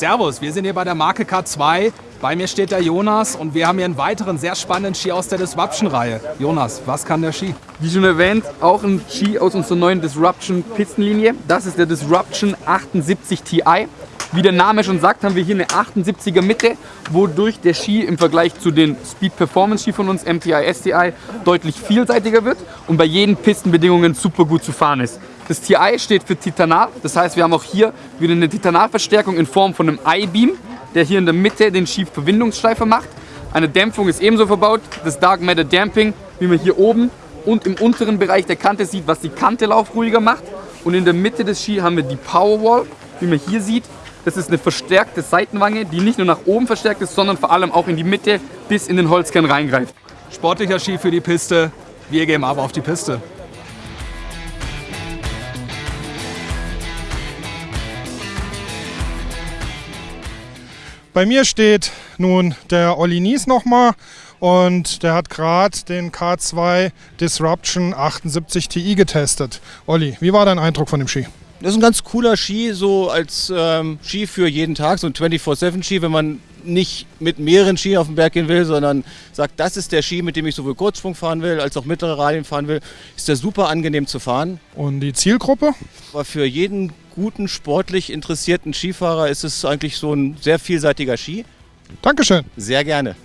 Servus, wir sind hier bei der Marke K2. Bei mir steht der Jonas und wir haben hier einen weiteren sehr spannenden Ski aus der Disruption-Reihe. Jonas, was kann der Ski? Wie schon erwähnt, auch ein Ski aus unserer neuen Disruption Pistenlinie. Das ist der Disruption 78 Ti. Wie der Name schon sagt, haben wir hier eine 78er Mitte, wodurch der Ski im Vergleich zu den Speed Performance Ski von uns, MTI, STI, deutlich vielseitiger wird und bei jeden Pistenbedingungen super gut zu fahren ist. Das TI steht für Titanat, das heißt wir haben auch hier wieder eine Titanatverstärkung in Form von einem I-Beam, der hier in der Mitte den Ski-Verbindungsschleifer macht. Eine Dämpfung ist ebenso verbaut, das Dark Matter Damping, wie man hier oben und im unteren Bereich der Kante sieht, was die Kante laufruhiger macht. Und in der Mitte des Ski haben wir die Powerwall, wie man hier sieht. Das ist eine verstärkte Seitenwange, die nicht nur nach oben verstärkt ist, sondern vor allem auch in die Mitte bis in den Holzkern reingreift. Sportlicher Ski für die Piste. Wir gehen aber auf die Piste. Bei mir steht nun der Olli Nies nochmal und der hat gerade den K2 Disruption 78 Ti getestet. Olli, wie war dein Eindruck von dem Ski? Das ist ein ganz cooler Ski, so als ähm, Ski für jeden Tag, so ein 24-7-Ski, wenn man nicht mit mehreren Ski auf den Berg gehen will, sondern sagt, das ist der Ski, mit dem ich sowohl Kurzsprung fahren will, als auch mittlere Radien fahren will, ist der super angenehm zu fahren. Und die Zielgruppe? Aber für jeden guten, sportlich interessierten Skifahrer ist es eigentlich so ein sehr vielseitiger Ski. Dankeschön. Sehr gerne.